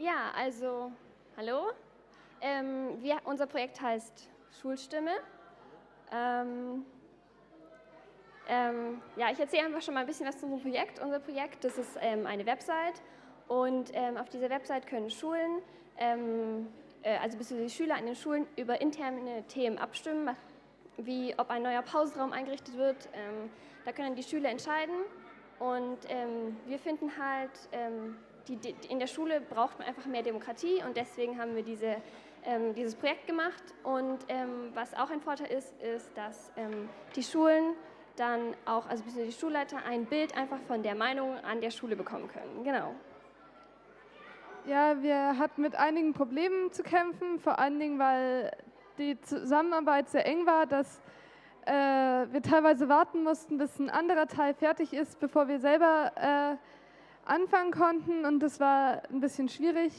Ja, also, hallo. Ähm, wir, unser Projekt heißt Schulstimme. Ähm, ähm, ja, ich erzähle einfach schon mal ein bisschen was zu unserem Projekt. Unser Projekt, das ist ähm, eine Website und ähm, auf dieser Website können Schulen, ähm, äh, also bzw. Schüler an den Schulen über interne Themen abstimmen, wie ob ein neuer Pausenraum eingerichtet wird. da können die Schüler entscheiden und wir finden halt, die, die, in der Schule braucht man einfach mehr Demokratie und deswegen haben wir diese ähm, dieses Projekt gemacht. Und ähm, was auch ein Vorteil ist, ist, dass ähm, die Schulen dann auch, also die Schulleiter, ein Bild einfach von der Meinung an der Schule bekommen können. Genau. Ja, wir hatten mit einigen Problemen zu kämpfen, vor allen Dingen, weil die Zusammenarbeit sehr eng war, dass äh, wir teilweise warten mussten, bis ein anderer Teil fertig ist, bevor wir selber äh, anfangen konnten und das war ein bisschen schwierig.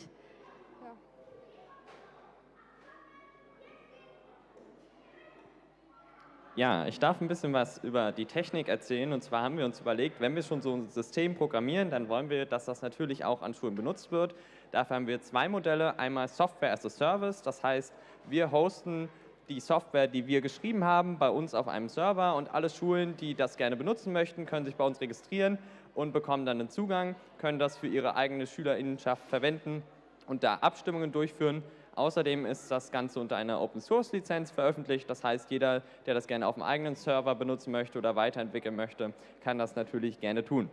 Ja, ich darf ein bisschen was über die Technik erzählen. Und zwar haben wir uns überlegt, wenn wir schon so ein System programmieren, dann wollen wir, dass das natürlich auch an Schulen benutzt wird. Dafür haben wir zwei Modelle. Einmal Software as a Service, das heißt, wir hosten die Software, die wir geschrieben haben, bei uns auf einem Server und alle Schulen, die das gerne benutzen möchten, können sich bei uns registrieren und bekommen dann einen Zugang, können das für ihre eigene Schülerinnenschaft verwenden und da Abstimmungen durchführen. Außerdem ist das Ganze unter einer Open-Source-Lizenz veröffentlicht. Das heißt, jeder, der das gerne auf dem eigenen Server benutzen möchte oder weiterentwickeln möchte, kann das natürlich gerne tun.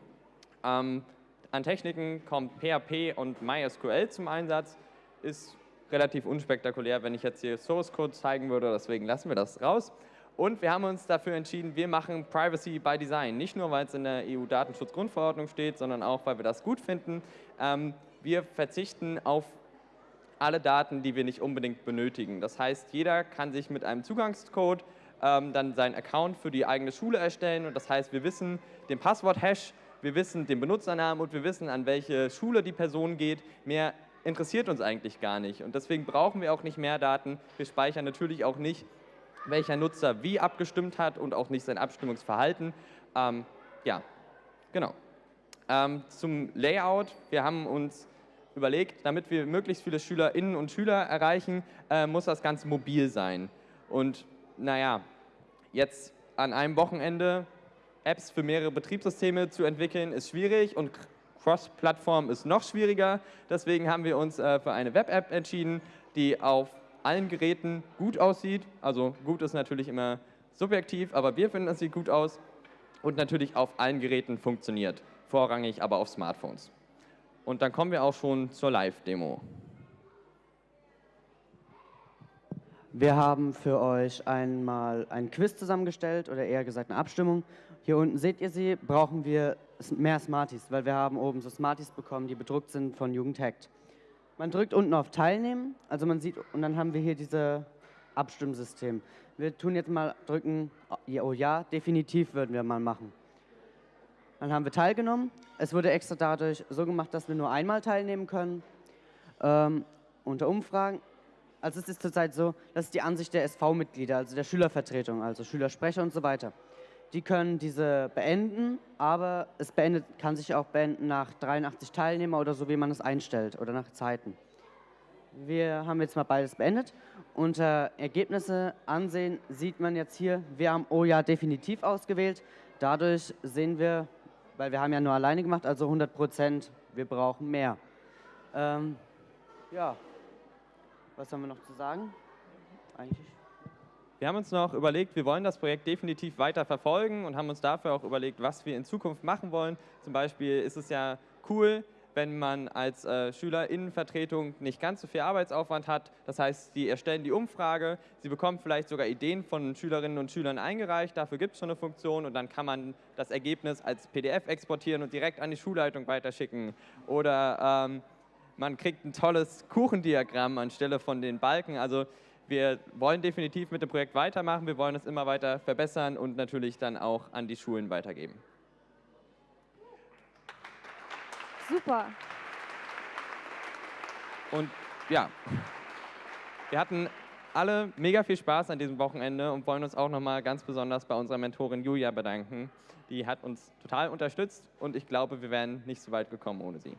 Ähm, an Techniken kommt PHP und MySQL zum Einsatz. Ist relativ unspektakulär, wenn ich jetzt hier Source Code zeigen würde, deswegen lassen wir das raus. Und wir haben uns dafür entschieden, wir machen Privacy by Design. Nicht nur, weil es in der EU-Datenschutzgrundverordnung steht, sondern auch, weil wir das gut finden. Ähm, wir verzichten auf alle Daten, die wir nicht unbedingt benötigen. Das heißt, jeder kann sich mit einem Zugangscode ähm, dann seinen Account für die eigene Schule erstellen und das heißt, wir wissen den Passwort-Hash, wir wissen den Benutzernamen und wir wissen, an welche Schule die Person geht. Mehr interessiert uns eigentlich gar nicht und deswegen brauchen wir auch nicht mehr Daten. Wir speichern natürlich auch nicht, welcher Nutzer wie abgestimmt hat und auch nicht sein Abstimmungsverhalten. Ähm, ja, genau. Ähm, zum Layout. Wir haben uns überlegt, damit wir möglichst viele Schülerinnen und Schüler erreichen, äh, muss das Ganze mobil sein. Und naja, jetzt an einem Wochenende Apps für mehrere Betriebssysteme zu entwickeln, ist schwierig und Cross-Plattform ist noch schwieriger. Deswegen haben wir uns äh, für eine Web-App entschieden, die auf allen Geräten gut aussieht. Also gut ist natürlich immer subjektiv, aber wir finden, es sieht gut aus und natürlich auf allen Geräten funktioniert, vorrangig aber auf Smartphones. Und dann kommen wir auch schon zur Live-Demo. Wir haben für euch einmal ein Quiz zusammengestellt oder eher gesagt eine Abstimmung. Hier unten seht ihr sie, brauchen wir mehr Smarties, weil wir haben oben so Smarties bekommen, die bedruckt sind von Jugendhackt. Man drückt unten auf Teilnehmen, also man sieht, und dann haben wir hier dieses Abstimmsystem. Wir tun jetzt mal drücken, oh ja, definitiv würden wir mal machen. Dann haben wir teilgenommen. Es wurde extra dadurch so gemacht, dass wir nur einmal teilnehmen können ähm, unter Umfragen. Also es ist zurzeit so, das ist die Ansicht der SV-Mitglieder, also der Schülervertretung, also Schülersprecher und so weiter. Die können diese beenden, aber es beendet, kann sich auch beenden nach 83 Teilnehmer oder so, wie man es einstellt oder nach Zeiten. Wir haben jetzt mal beides beendet. Unter Ergebnisse ansehen sieht man jetzt hier, wir haben Oh definitiv ausgewählt. Dadurch sehen wir, weil wir haben ja nur alleine gemacht, also 100 Prozent, wir brauchen mehr. Ähm, ja, was haben wir noch zu sagen? Eigentlich. Wir haben uns noch überlegt, wir wollen das Projekt definitiv weiter verfolgen und haben uns dafür auch überlegt, was wir in Zukunft machen wollen. Zum Beispiel ist es ja cool, wenn man als äh, Schülerinnenvertretung nicht ganz so viel Arbeitsaufwand hat. Das heißt, Sie erstellen die Umfrage, Sie bekommen vielleicht sogar Ideen von Schülerinnen und Schülern eingereicht, dafür gibt es schon eine Funktion und dann kann man das Ergebnis als PDF exportieren und direkt an die Schulleitung weiterschicken. Oder ähm, man kriegt ein tolles Kuchendiagramm anstelle von den Balken. Also wir wollen definitiv mit dem Projekt weitermachen, wir wollen es immer weiter verbessern und natürlich dann auch an die Schulen weitergeben. Super. Und ja, wir hatten alle mega viel Spaß an diesem Wochenende und wollen uns auch nochmal ganz besonders bei unserer Mentorin Julia bedanken. Die hat uns total unterstützt und ich glaube, wir wären nicht so weit gekommen ohne sie.